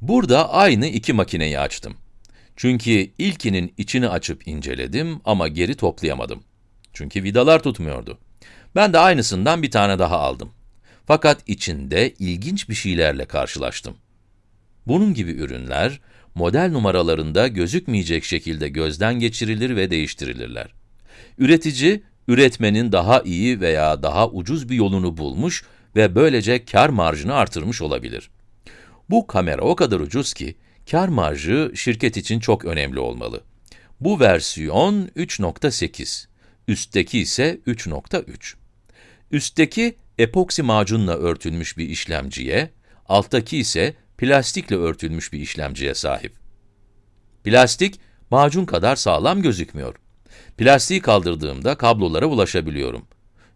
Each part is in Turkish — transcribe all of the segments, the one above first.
Burada aynı iki makineyi açtım. Çünkü ilkinin içini açıp inceledim ama geri toplayamadım. Çünkü vidalar tutmuyordu. Ben de aynısından bir tane daha aldım. Fakat içinde ilginç bir şeylerle karşılaştım. Bunun gibi ürünler, model numaralarında gözükmeyecek şekilde gözden geçirilir ve değiştirilirler. Üretici, üretmenin daha iyi veya daha ucuz bir yolunu bulmuş ve böylece kar marjını artırmış olabilir. Bu kamera o kadar ucuz ki, kar marjı şirket için çok önemli olmalı. Bu versiyon 3.8, üstteki ise 3.3. Üstteki epoksi macunla örtülmüş bir işlemciye, alttaki ise plastikle örtülmüş bir işlemciye sahip. Plastik, macun kadar sağlam gözükmüyor. Plastiği kaldırdığımda kablolara ulaşabiliyorum.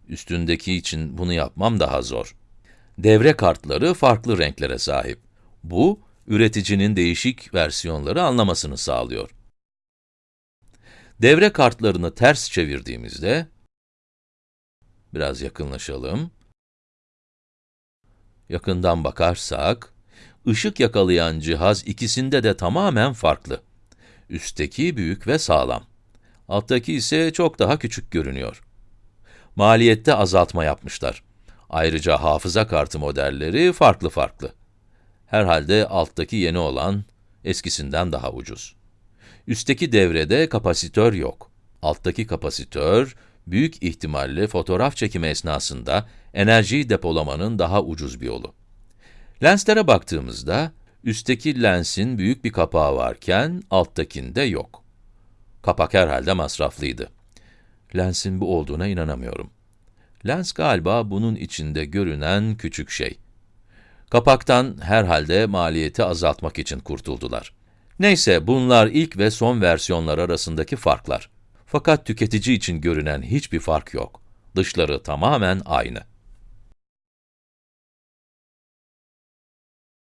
Üstündeki için bunu yapmam daha zor. Devre kartları farklı renklere sahip. Bu, üreticinin değişik versiyonları anlamasını sağlıyor. Devre kartlarını ters çevirdiğimizde, biraz yakınlaşalım. Yakından bakarsak, ışık yakalayan cihaz ikisinde de tamamen farklı. Üstteki büyük ve sağlam. Alttaki ise çok daha küçük görünüyor. Maliyette azaltma yapmışlar. Ayrıca hafıza kartı modelleri farklı farklı. Herhalde alttaki yeni olan, eskisinden daha ucuz. Üstteki devrede kapasitör yok. Alttaki kapasitör, büyük ihtimalle fotoğraf çekimi esnasında enerjiyi depolamanın daha ucuz bir yolu. Lenslere baktığımızda, üstteki lensin büyük bir kapağı varken, alttakinde yok. Kapak herhalde masraflıydı. Lensin bu olduğuna inanamıyorum. Lens galiba bunun içinde görünen küçük şey. Kapaktan herhalde maliyeti azaltmak için kurtuldular. Neyse, bunlar ilk ve son versiyonlar arasındaki farklar. Fakat tüketici için görünen hiçbir fark yok. Dışları tamamen aynı.